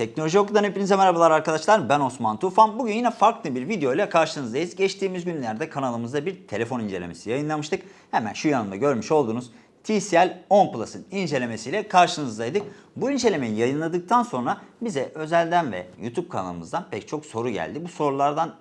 Teknoloji Oku'dan hepinize merhabalar arkadaşlar. Ben Osman Tufan. Bugün yine farklı bir video ile karşınızdayız. Geçtiğimiz günlerde kanalımızda bir telefon incelemesi yayınlamıştık. Hemen şu yanımda görmüş olduğunuz TCL 10 Plus'ın incelemesiyle karşınızdaydık. Bu incelemeyi yayınladıktan sonra bize özelden ve YouTube kanalımızdan pek çok soru geldi. Bu sorulardan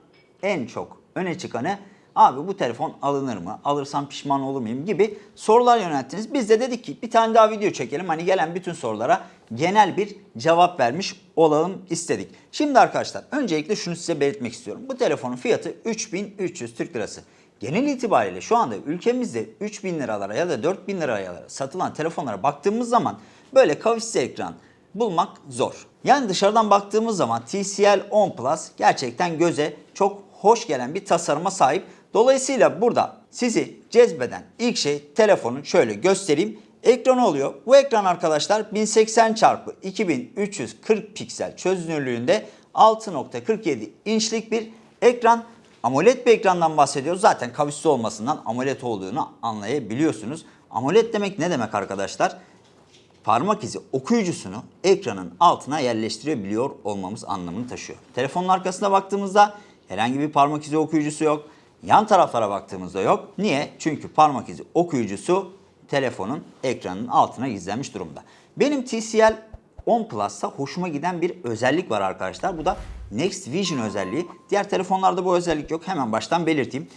en çok öne çıkanı abi bu telefon alınır mı? Alırsam pişman olur muyum? gibi sorular yönelttiniz. Biz de dedik ki bir tane daha video çekelim. Hani gelen bütün sorulara genel bir cevap vermiş olalım istedik. Şimdi arkadaşlar öncelikle şunu size belirtmek istiyorum. Bu telefonun fiyatı 3300 Türk Lirası. Genel itibariyle şu anda ülkemizde 3000 liralara ya da 4000 liraya satılan telefonlara baktığımız zaman böyle kavisli ekran bulmak zor. Yani dışarıdan baktığımız zaman TCL 10 Plus gerçekten göze çok hoş gelen bir tasarıma sahip. Dolayısıyla burada sizi cezbeden ilk şey telefonun şöyle göstereyim. Ekranı oluyor. Bu ekran arkadaşlar 1080 x 2340 piksel çözünürlüğünde 6.47 inçlik bir ekran. AMOLED bir ekrandan bahsediyoruz. Zaten kavisli olmasından AMOLED olduğunu anlayabiliyorsunuz. AMOLED demek ne demek arkadaşlar? parmak izi okuyucusunu ekranın altına yerleştirebiliyor olmamız anlamını taşıyor. Telefonun arkasına baktığımızda herhangi bir parmak izi okuyucusu yok. Yan taraflara baktığımızda yok. Niye? Çünkü parmak izi okuyucusu telefonun ekranının altına gizlenmiş durumda. Benim TCL 10 Plus'ta hoşuma giden bir özellik var arkadaşlar. Bu da Next Vision özelliği. Diğer telefonlarda bu özellik yok. Hemen baştan belirteyim.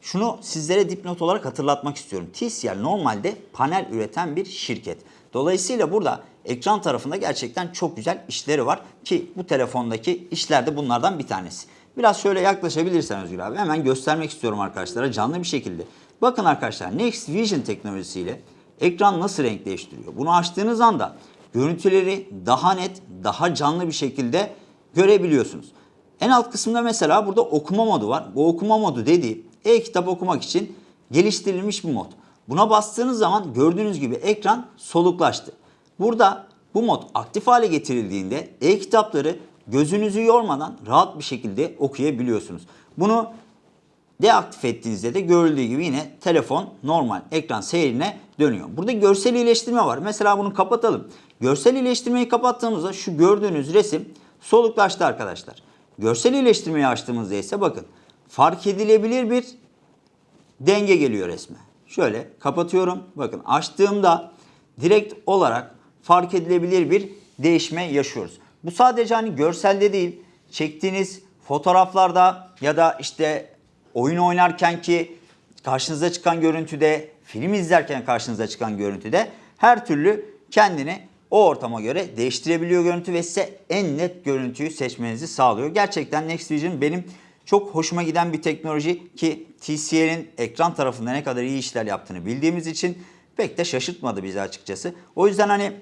Şunu sizlere dipnot olarak hatırlatmak istiyorum. TCL normalde panel üreten bir şirket. Dolayısıyla burada ekran tarafında gerçekten çok güzel işleri var ki bu telefondaki işler de bunlardan bir tanesi. Biraz şöyle yaklaşabilirsen Özgür abi hemen göstermek istiyorum arkadaşlara canlı bir şekilde. Bakın arkadaşlar Next Vision teknolojisiyle ekran nasıl renk değiştiriyor. Bunu açtığınız anda görüntüleri daha net, daha canlı bir şekilde görebiliyorsunuz. En alt kısımda mesela burada okuma modu var. Bu okuma modu dediği e-kitap okumak için geliştirilmiş bir mod. Buna bastığınız zaman gördüğünüz gibi ekran soluklaştı. Burada bu mod aktif hale getirildiğinde e-kitapları gözünüzü yormadan rahat bir şekilde okuyabiliyorsunuz. Bunu deaktif ettiğinizde de görüldüğü gibi yine telefon normal ekran seyrine dönüyor. Burada görsel iyileştirme var. Mesela bunu kapatalım. Görsel iyileştirmeyi kapattığımızda şu gördüğünüz resim soluklaştı arkadaşlar. Görsel iyileştirmeyi açtığımızda ise bakın fark edilebilir bir denge geliyor resme. Şöyle kapatıyorum. Bakın açtığımda direkt olarak fark edilebilir bir değişme yaşıyoruz. Bu sadece hani görselde değil, çektiğiniz fotoğraflarda ya da işte oyun oynarken ki karşınıza çıkan görüntüde, film izlerken karşınıza çıkan görüntüde her türlü kendini o ortama göre değiştirebiliyor görüntü ve size en net görüntüyü seçmenizi sağlıyor. Gerçekten Next Vision benim çok hoşuma giden bir teknoloji ki TCL'in ekran tarafında ne kadar iyi işler yaptığını bildiğimiz için pek de şaşırtmadı bizi açıkçası. O yüzden hani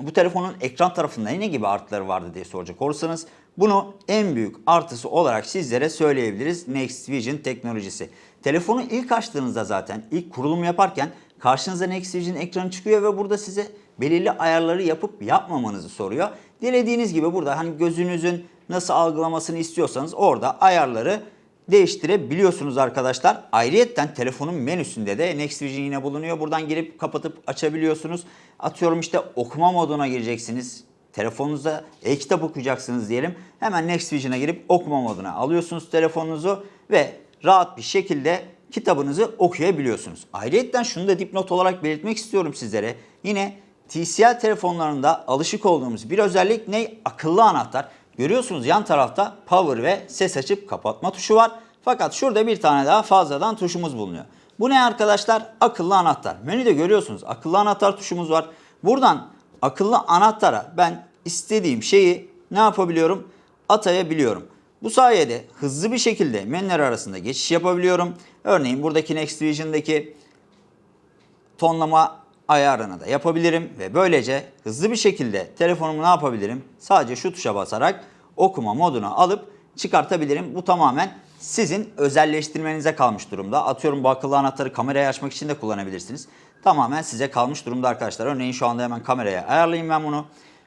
bu telefonun ekran tarafında ne gibi artıları vardı diye soracak olursanız bunu en büyük artısı olarak sizlere söyleyebiliriz Next Vision teknolojisi. Telefonu ilk açtığınızda zaten ilk kurulum yaparken karşınıza Next Vision ekranı çıkıyor ve burada size belirli ayarları yapıp yapmamanızı soruyor. Dilediğiniz gibi burada hani gözünüzün nasıl algılamasını istiyorsanız orada ayarları değiştirebiliyorsunuz arkadaşlar. Ayrıyeten telefonun menüsünde de Next Vision yine bulunuyor. Buradan girip kapatıp açabiliyorsunuz. Atıyorum işte okuma moduna gireceksiniz. Telefonunuzda e-kitap okuyacaksınız diyelim. Hemen Next Vision'a girip okuma moduna alıyorsunuz telefonunuzu ve rahat bir şekilde kitabınızı okuyabiliyorsunuz. Ayrıyeten şunu da dipnot olarak belirtmek istiyorum sizlere. Yine TCL telefonlarında alışık olduğumuz bir özellik ne? Akıllı anahtar. Görüyorsunuz yan tarafta power ve ses açıp kapatma tuşu var. Fakat şurada bir tane daha fazladan tuşumuz bulunuyor. Bu ne arkadaşlar? Akıllı anahtar. Menüde görüyorsunuz akıllı anahtar tuşumuz var. Buradan akıllı anahtara ben istediğim şeyi ne yapabiliyorum? Atayabiliyorum. Bu sayede hızlı bir şekilde menüler arasında geçiş yapabiliyorum. Örneğin buradaki Next Vision'daki tonlama ayarını da yapabilirim ve böylece hızlı bir şekilde telefonumu ne yapabilirim? Sadece şu tuşa basarak okuma moduna alıp çıkartabilirim. Bu tamamen sizin özelleştirmenize kalmış durumda. Atıyorum bu akıllı anahtarı kamerayı açmak için de kullanabilirsiniz. Tamamen size kalmış durumda arkadaşlar. Örneğin şu anda hemen kameraya ayarlayayım ben bunu.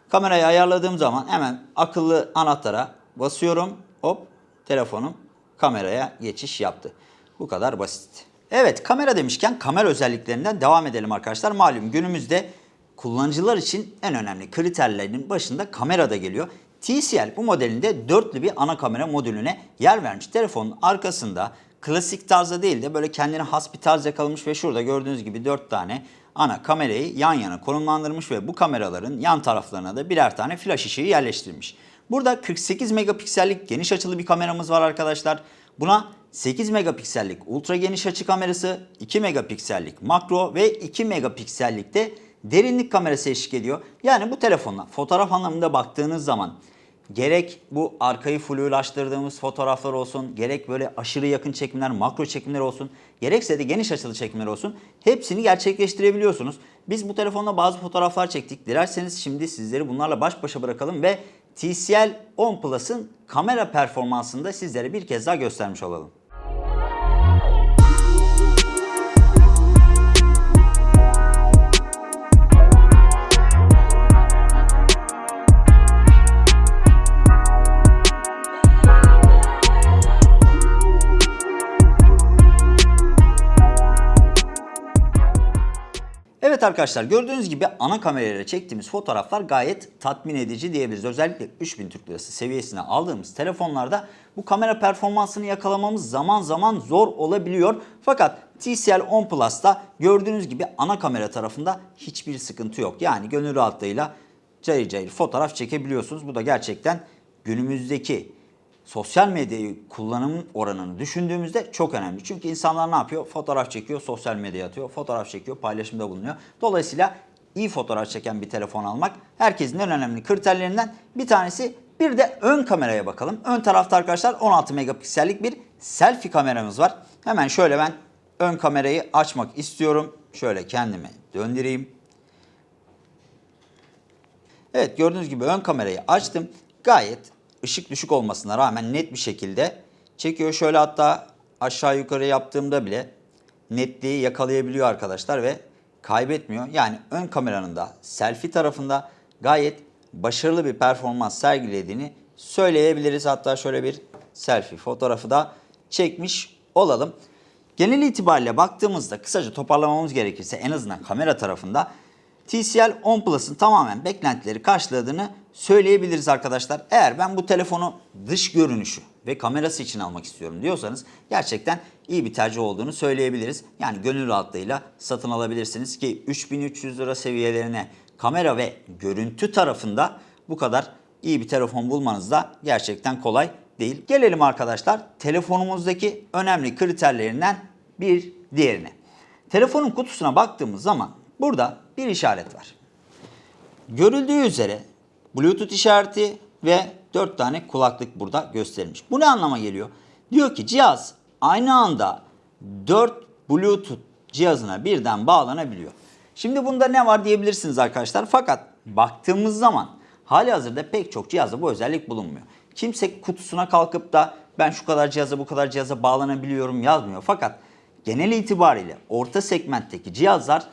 Kamerayı ayarladığım zaman hemen akıllı anahtara basıyorum. Hop telefonum kameraya geçiş yaptı. Bu kadar basit. Evet kamera demişken kamera özelliklerinden devam edelim arkadaşlar. Malum günümüzde kullanıcılar için en önemli kriterlerinin başında kamera da geliyor. TCL bu modelinde dörtlü bir ana kamera modülüne yer vermiş. Telefonun arkasında klasik tarzda değil de böyle kendine has bir tarz yakalamış ve şurada gördüğünüz gibi 4 tane ana kamerayı yan yana konumlandırmış ve bu kameraların yan taraflarına da birer tane flash ışığı yerleştirmiş. Burada 48 megapiksellik geniş açılı bir kameramız var arkadaşlar. Buna 8 megapiksellik ultra geniş açı kamerası, 2 megapiksellik makro ve 2 megapiksellik de derinlik kamerası eşlik ediyor. Yani bu telefonla fotoğraf anlamında baktığınız zaman gerek bu arkayı flulaştırdığımız fotoğraflar olsun, gerek böyle aşırı yakın çekimler, makro çekimler olsun, gerekse de geniş açılı çekimler olsun hepsini gerçekleştirebiliyorsunuz. Biz bu telefonla bazı fotoğraflar çektik. Dilerseniz şimdi sizleri bunlarla baş başa bırakalım ve TCL 10 Plus'ın kamera performansını da sizlere bir kez daha göstermiş olalım. Evet arkadaşlar gördüğünüz gibi ana kamerayla çektiğimiz fotoğraflar gayet tatmin edici diyebiliriz. Özellikle 3000 Türk Lirası seviyesine aldığımız telefonlarda bu kamera performansını yakalamamız zaman zaman zor olabiliyor. Fakat TCL 10 Plus'ta gördüğünüz gibi ana kamera tarafında hiçbir sıkıntı yok. Yani gönül rahatlığıyla cayır cayır fotoğraf çekebiliyorsunuz. Bu da gerçekten günümüzdeki sosyal medyayı kullanım oranını düşündüğümüzde çok önemli. Çünkü insanlar ne yapıyor? Fotoğraf çekiyor, sosyal medyaya atıyor, fotoğraf çekiyor, paylaşımda bulunuyor. Dolayısıyla iyi fotoğraf çeken bir telefon almak herkesin en önemli kriterlerinden bir tanesi. Bir de ön kameraya bakalım. Ön tarafta arkadaşlar 16 megapiksellik bir selfie kameramız var. Hemen şöyle ben ön kamerayı açmak istiyorum. Şöyle kendimi döndüreyim. Evet gördüğünüz gibi ön kamerayı açtım. Gayet ışık düşük olmasına rağmen net bir şekilde çekiyor. Şöyle hatta aşağı yukarı yaptığımda bile netliği yakalayabiliyor arkadaşlar ve kaybetmiyor. Yani ön kameranın da selfie tarafında gayet başarılı bir performans sergilediğini söyleyebiliriz. Hatta şöyle bir selfie fotoğrafı da çekmiş olalım. Genel itibariyle baktığımızda kısaca toparlamamız gerekirse en azından kamera tarafında TCL 10 Plus'ın tamamen beklentileri karşıladığını söyleyebiliriz arkadaşlar. Eğer ben bu telefonu dış görünüşü ve kamerası için almak istiyorum diyorsanız gerçekten iyi bir tercih olduğunu söyleyebiliriz. Yani gönül rahatlığıyla satın alabilirsiniz ki 3300 lira seviyelerine kamera ve görüntü tarafında bu kadar iyi bir telefon bulmanız da gerçekten kolay değil. Gelelim arkadaşlar telefonumuzdaki önemli kriterlerinden bir diğerine. Telefonun kutusuna baktığımız zaman burada bir işaret var. Görüldüğü üzere Bluetooth işareti ve 4 tane kulaklık burada gösterilmiş. Bu ne anlama geliyor? Diyor ki cihaz aynı anda 4 Bluetooth cihazına birden bağlanabiliyor. Şimdi bunda ne var diyebilirsiniz arkadaşlar. Fakat baktığımız zaman hali hazırda pek çok cihazda bu özellik bulunmuyor. Kimse kutusuna kalkıp da ben şu kadar cihaza bu kadar cihaza bağlanabiliyorum yazmıyor. Fakat genel itibariyle orta segmentteki cihazlar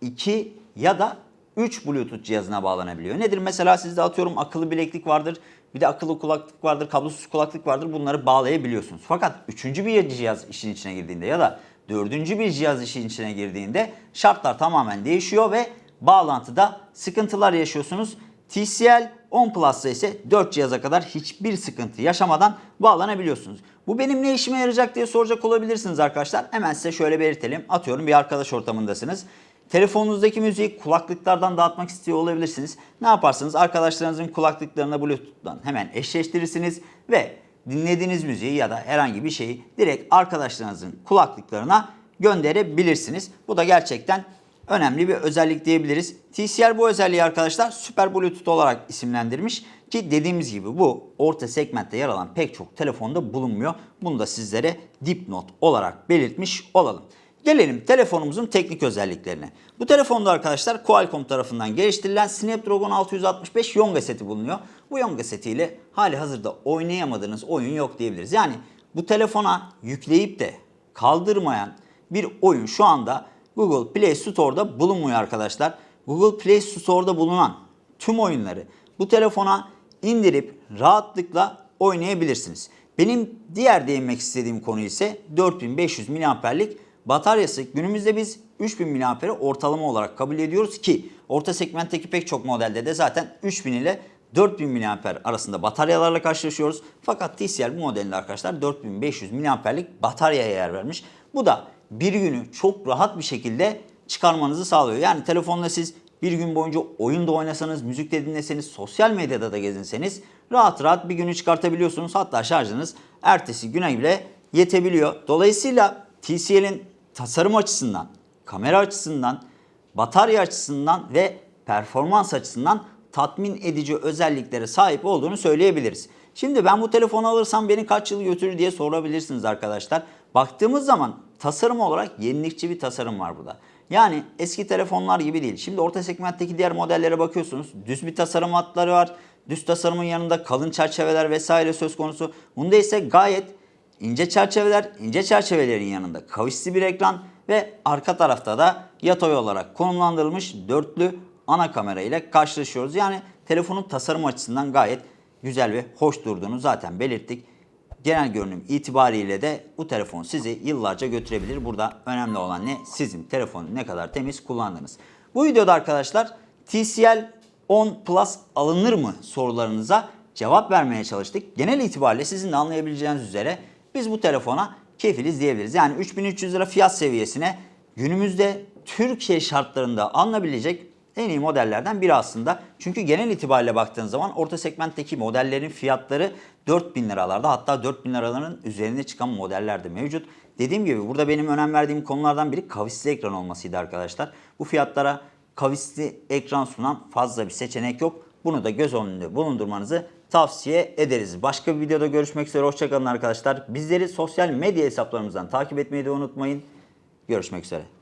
2 ya da 3 Bluetooth cihazına bağlanabiliyor. Nedir? Mesela sizde atıyorum akıllı bileklik vardır, bir de akıllı kulaklık vardır, kablosuz kulaklık vardır. Bunları bağlayabiliyorsunuz. Fakat üçüncü bir cihaz işin içine girdiğinde ya da dördüncü bir cihaz işin içine girdiğinde şartlar tamamen değişiyor ve bağlantıda sıkıntılar yaşıyorsunuz. TCL 10 Plus'ta ise 4 cihaza kadar hiçbir sıkıntı yaşamadan bağlanabiliyorsunuz. Bu benim ne işime yarayacak diye soracak olabilirsiniz arkadaşlar. Hemen size şöyle belirtelim. Atıyorum bir arkadaş ortamındasınız. Telefonunuzdaki müziği kulaklıklardan dağıtmak istiyor olabilirsiniz. Ne yaparsınız? Arkadaşlarınızın kulaklıklarına Bluetooth'tan hemen eşleştirirsiniz ve dinlediğiniz müziği ya da herhangi bir şeyi direkt arkadaşlarınızın kulaklıklarına gönderebilirsiniz. Bu da gerçekten önemli bir özellik diyebiliriz. TCL bu özelliği arkadaşlar Super Bluetooth olarak isimlendirmiş ki dediğimiz gibi bu orta segmentte yer alan pek çok telefonda bulunmuyor. Bunu da sizlere dipnot olarak belirtmiş olalım. Gelelim telefonumuzun teknik özelliklerine. Bu telefonda arkadaşlar Qualcomm tarafından geliştirilen Snapdragon 665 Yonga seti bulunuyor. Bu Yonga setiyle hali hazırda oynayamadığınız oyun yok diyebiliriz. Yani bu telefona yükleyip de kaldırmayan bir oyun şu anda Google Play Store'da bulunmuyor arkadaşlar. Google Play Store'da bulunan tüm oyunları bu telefona indirip rahatlıkla oynayabilirsiniz. Benim diğer değinmek istediğim konu ise 4500 mAh'lik bataryası. Günümüzde biz 3000 mAh'i ortalama olarak kabul ediyoruz ki orta segmentteki pek çok modelde de zaten 3000 ile 4000 mAh arasında bataryalarla karşılaşıyoruz. Fakat TCL bu modelinde arkadaşlar 4500 mAh'lik bataryaya yer vermiş. Bu da bir günü çok rahat bir şekilde çıkarmanızı sağlıyor. Yani telefonla siz bir gün boyunca oyun da oynasanız, müzik de dinleseniz, sosyal medyada da gezinseniz rahat rahat bir günü çıkartabiliyorsunuz. Hatta şarjınız ertesi güne bile yetebiliyor. Dolayısıyla TCL'in tasarım açısından, kamera açısından, batarya açısından ve performans açısından tatmin edici özelliklere sahip olduğunu söyleyebiliriz. Şimdi ben bu telefonu alırsam beni kaç yıl götürür diye sorabilirsiniz arkadaşlar. Baktığımız zaman tasarım olarak yenilikçi bir tasarım var burada. Yani eski telefonlar gibi değil. Şimdi orta segmentteki diğer modellere bakıyorsunuz. Düz bir tasarım hatları var. Düz tasarımın yanında kalın çerçeveler vesaire söz konusu. Bunda ise gayet ince çerçeveler, ince çerçevelerin yanında kavisli bir ekran ve arka tarafta da yatay olarak konumlandırılmış dörtlü ana kamera ile karşılaşıyoruz. Yani telefonun tasarım açısından gayet güzel ve hoş durduğunu zaten belirttik. Genel görünüm itibariyle de bu telefon sizi yıllarca götürebilir. Burada önemli olan ne? Sizin telefonu ne kadar temiz kullandınız. Bu videoda arkadaşlar TCL 10 Plus alınır mı sorularınıza cevap vermeye çalıştık. Genel itibariyle sizin de anlayabileceğiniz üzere biz bu telefona kefiliz diyebiliriz. Yani 3300 lira fiyat seviyesine günümüzde Türkiye şartlarında alınabilecek en iyi modellerden biri aslında. Çünkü genel itibariyle baktığın zaman orta segmentteki modellerin fiyatları 4000 liralarda hatta 4000 liraların üzerine çıkan modeller de mevcut. Dediğim gibi burada benim önem verdiğim konulardan biri kavisli ekran olmasıydı arkadaşlar. Bu fiyatlara kavisli ekran sunan fazla bir seçenek yok. Bunu da göz önünde bulundurmanızı tavsiye ederiz. Başka bir videoda görüşmek üzere. Hoşçakalın arkadaşlar. Bizleri sosyal medya hesaplarımızdan takip etmeyi de unutmayın. Görüşmek üzere.